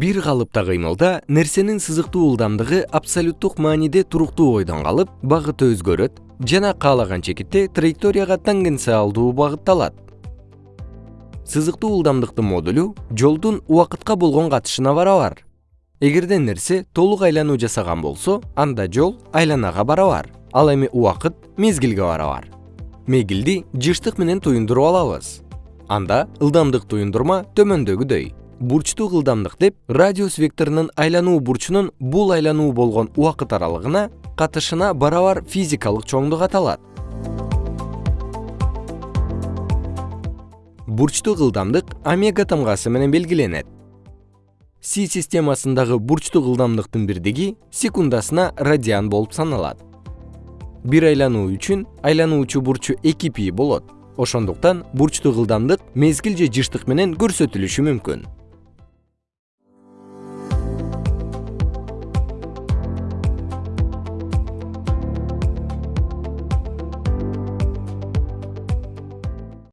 бир калыпта кыймылда нерсенин сызыктуу ылдамдыгы абсолюттук мааниде туруктуу бойдон калып багыты өзгөрөт жана каалаган чекитте траекторияга тангенциалдуу багытталат. Сызыктуу ылдамдыктын модулу жолдун убакытка болгон катышына барабар. Эгерде нерсе толук айлануу жасаган болсо анда жол айланага барабар ал эми убакыт мезгилге барабар. Мегилди жыштык менен туюндуруп алабыз. Анда ылдамдык туюндурма төмөндөгүдөй бурчтук ылдамдык деп радиус векторунун айлануу бурчунун бул айлануу болгон убакыт аралыгына катышына барабар физикалык чоңдук аталат. Бурчтук ылдамдык омега тамгасы менен белгиленет. Си системасындагы бурчтук ылдамдыктын бирдиги секундасына радиан болуп саналат. Бир айлануу үчүн айлануучу бурчу эки пи болот. Ошондуктан бурчтук ылдамдык мезгил же жыштык менен көрсөтүлүшү мүмкүн